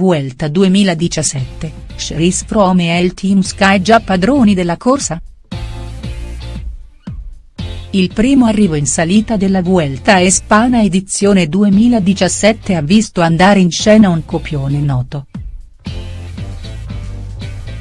Vuelta 2017, Chris Froome e il Team Sky già padroni della corsa?. Il primo arrivo in salita della Vuelta Espana edizione 2017 ha visto andare in scena un copione noto.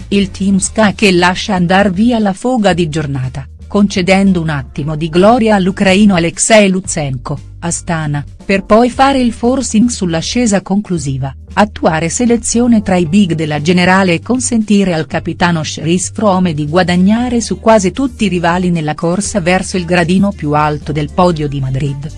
Il Team Sky che lascia andar via la foga di giornata, concedendo un attimo di gloria all'ucraino Alexei Lutsenko, Astana, per poi fare il forcing sull'ascesa conclusiva, attuare selezione tra i big della generale e consentire al capitano Chris Froome di guadagnare su quasi tutti i rivali nella corsa verso il gradino più alto del podio di Madrid.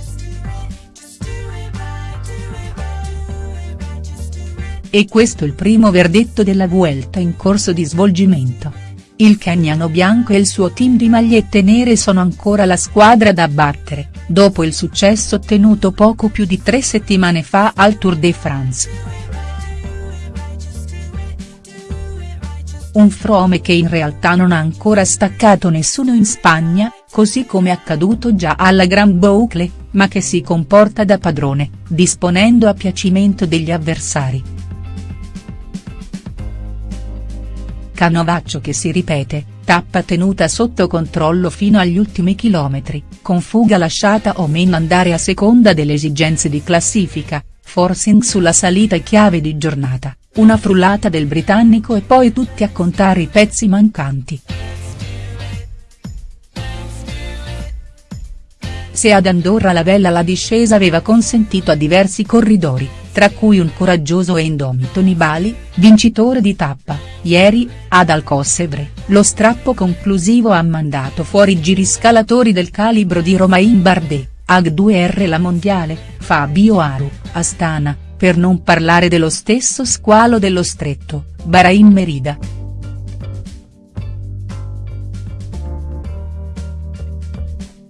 E questo il primo verdetto della Vuelta in corso di svolgimento. Il kenyano bianco e il suo team di magliette nere sono ancora la squadra da battere, dopo il successo ottenuto poco più di tre settimane fa al Tour de France. Un Frome che in realtà non ha ancora staccato nessuno in Spagna, così come accaduto già alla Grand Boucle, ma che si comporta da padrone, disponendo a piacimento degli avversari. Canovaccio che si ripete, tappa tenuta sotto controllo fino agli ultimi chilometri, con fuga lasciata o meno andare a seconda delle esigenze di classifica, forcing sulla salita chiave di giornata, una frullata del britannico e poi tutti a contare i pezzi mancanti. Se ad Andorra la vella la discesa aveva consentito a diversi corridori, tra cui un coraggioso e indomito Nibali, vincitore di tappa, Ieri, ad Alcossevre, lo strappo conclusivo ha mandato fuori giriscalatori del calibro di Romain Bardet, Ag2R la mondiale, Fabio Aru, Astana, per non parlare dello stesso squalo dello stretto, Bahrain Merida.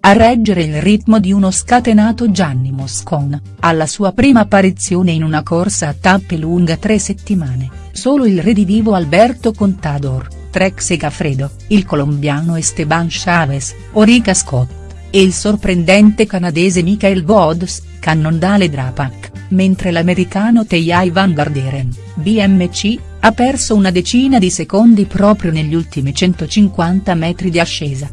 A reggere il ritmo di uno scatenato Gianni Moscon, alla sua prima apparizione in una corsa a tappe lunga tre settimane solo il redivivo Alberto Contador, Trek Segafredo, il colombiano Esteban Chavez, Orica Scott, e il sorprendente canadese Michael Woods, cannondale Drapac, mentre l'americano Tejai Van Garderen, BMC, ha perso una decina di secondi proprio negli ultimi 150 metri di ascesa.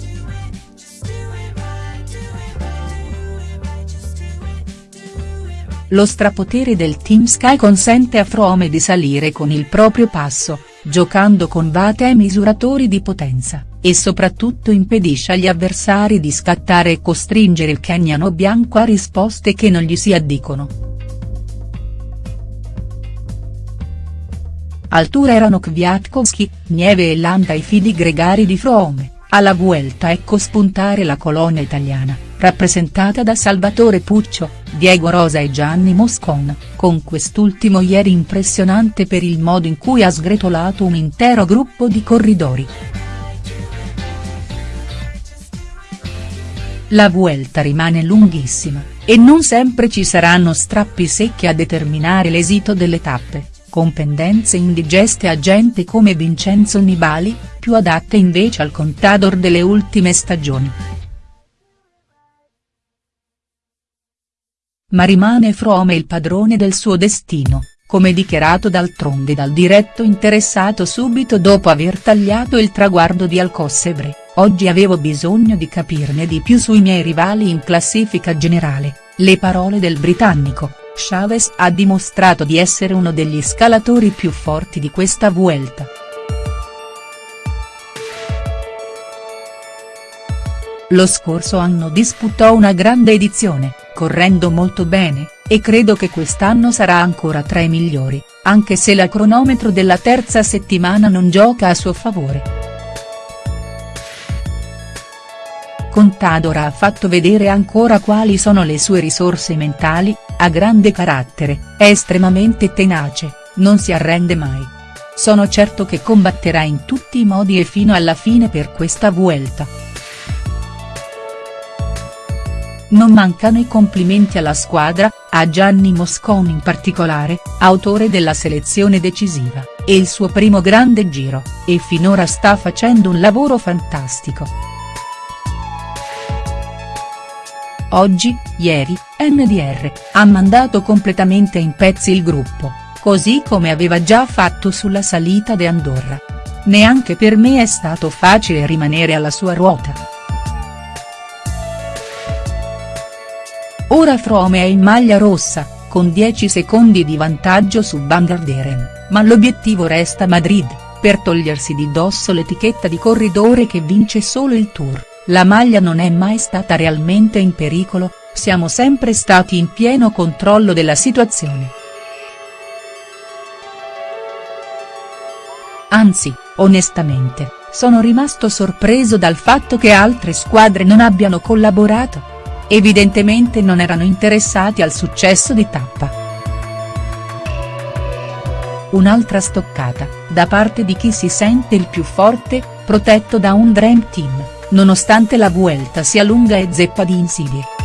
Lo strapotere del Team Sky consente a Frome di salire con il proprio passo, giocando con vate e misuratori di potenza, e soprattutto impedisce agli avversari di scattare e costringere il kenyano bianco a risposte che non gli si addicono. Altura erano Kwiatkowski, Nieve e Landa i fidi gregari di Frome, alla Vuelta ecco spuntare la colonia italiana rappresentata da Salvatore Puccio, Diego Rosa e Gianni Moscon, con quest'ultimo ieri impressionante per il modo in cui ha sgretolato un intero gruppo di corridori. La Vuelta rimane lunghissima, e non sempre ci saranno strappi secchi a determinare l'esito delle tappe, con pendenze indigeste a gente come Vincenzo Nibali, più adatte invece al contador delle ultime stagioni. Ma rimane Frome il padrone del suo destino, come dichiarato d'altronde dal diretto interessato subito dopo aver tagliato il traguardo di Alcossevre, oggi avevo bisogno di capirne di più sui miei rivali in classifica generale, le parole del britannico, Chavez ha dimostrato di essere uno degli scalatori più forti di questa Vuelta. Lo scorso anno disputò una grande edizione, correndo molto bene, e credo che quest'anno sarà ancora tra i migliori, anche se la cronometro della terza settimana non gioca a suo favore. Contador ha fatto vedere ancora quali sono le sue risorse mentali, ha grande carattere, è estremamente tenace, non si arrende mai. Sono certo che combatterà in tutti i modi e fino alla fine per questa Vuelta. Non mancano i complimenti alla squadra, a Gianni Moscon in particolare, autore della selezione decisiva, e il suo primo grande giro, e finora sta facendo un lavoro fantastico. Oggi, ieri, NDR, ha mandato completamente in pezzi il gruppo, così come aveva già fatto sulla salita de Andorra. Neanche per me è stato facile rimanere alla sua ruota. Ora Frome è in maglia rossa, con 10 secondi di vantaggio su Van Garderen, ma l'obiettivo resta Madrid, per togliersi di dosso l'etichetta di corridore che vince solo il Tour, la maglia non è mai stata realmente in pericolo, siamo sempre stati in pieno controllo della situazione. Anzi, onestamente, sono rimasto sorpreso dal fatto che altre squadre non abbiano collaborato. Evidentemente non erano interessati al successo di tappa. Un'altra stoccata, da parte di chi si sente il più forte, protetto da un Dream Team, nonostante la Vuelta sia lunga e zeppa di insidie.